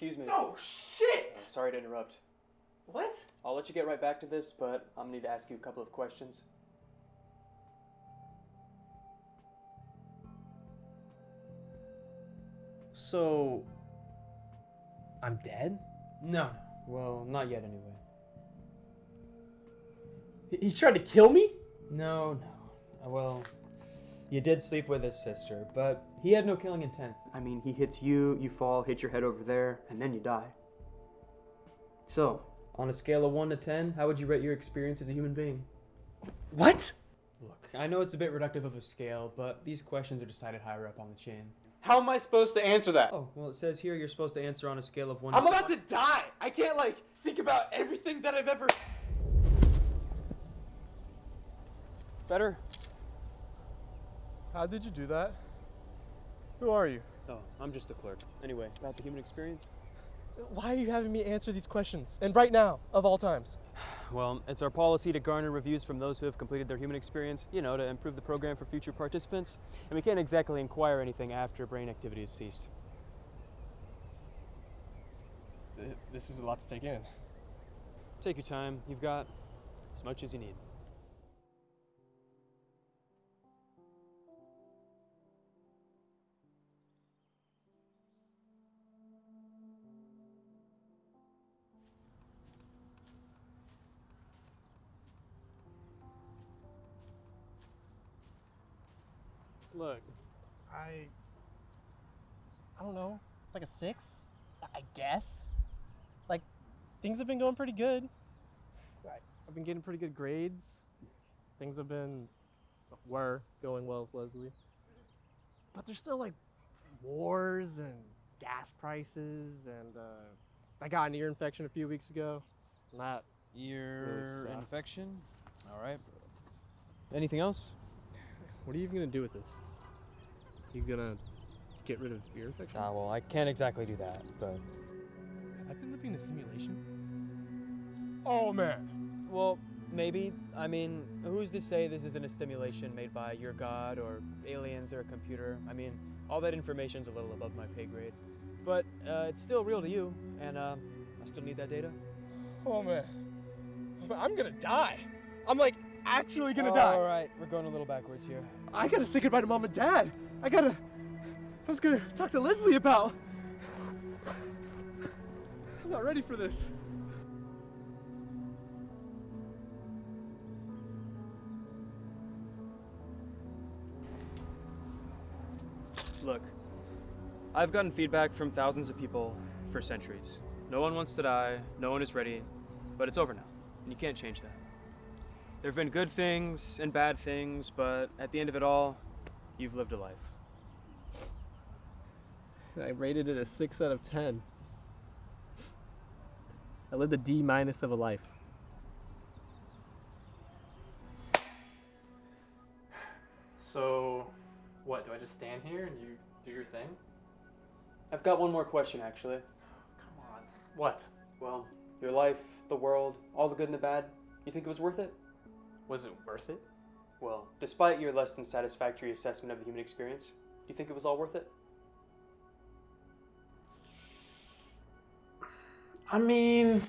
Excuse me. Oh shit! Sorry to interrupt. What? I'll let you get right back to this, but I'm gonna need to ask you a couple of questions. So, I'm dead? No, no. Well, not yet anyway. He, he tried to kill me? No, no. Uh, Well, you did sleep with his sister, but he had no killing intent. I mean, he hits you, you fall, hit your head over there, and then you die. So, on a scale of 1 to 10, how would you rate your experience as a human being? What? Look, I know it's a bit reductive of a scale, but these questions are decided higher up on the chain. How am I supposed to answer that? Oh, well, it says here you're supposed to answer on a scale of 1 to I'm to about to die. I can't like think about everything that I've ever. Better? How did you do that? Who are you? Oh, I'm just the clerk. Anyway, about the human experience? Why are you having me answer these questions? And right now, of all times. Well, it's our policy to garner reviews from those who have completed their human experience, you know, to improve the program for future participants. And we can't exactly inquire anything after brain activity has ceased. This is a lot to take in. Take your time. You've got as much as you need. Look, I. I don't know. It's like a six, I guess. Like, things have been going pretty good. I've been getting pretty good grades. Things have been, were going well with Leslie. But there's still like wars and gas prices, and uh, I got an ear infection a few weeks ago. And that Ear sucked. infection? All right. Anything else? What are you even gonna do with this? You gonna get rid of ear infections? Ah, well, I can't exactly do that, but. I've I been living in a simulation? Oh man. Well, maybe. I mean, who's to say this isn't a stimulation made by your god or aliens or a computer? I mean, all that information's a little above my pay grade. But uh, it's still real to you, and uh, I still need that data. Oh man. I'm gonna die. I'm like actually gonna All die. All right, we're going a little backwards here. I gotta say goodbye to mom and dad. I gotta. I was gonna talk to Leslie about. I'm not ready for this. Look, I've gotten feedback from thousands of people for centuries. No one wants to die, no one is ready, but it's over now, and you can't change that. There have been good things and bad things, but at the end of it all, you've lived a life. I rated it a six out of ten. I lived a D minus of a life. So, what? Do I just stand here and you do your thing? I've got one more question, actually. Come on. What? Well, your life, the world, all the good and the bad, you think it was worth it? Was it worth it? Well, despite your less than satisfactory assessment of the human experience, do you think it was all worth it? I mean,